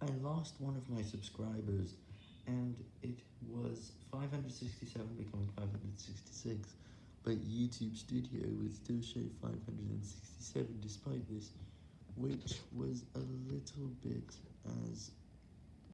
I lost one of my subscribers, and it was 567 becoming 566, but YouTube Studio would still show 567 despite this, which was a little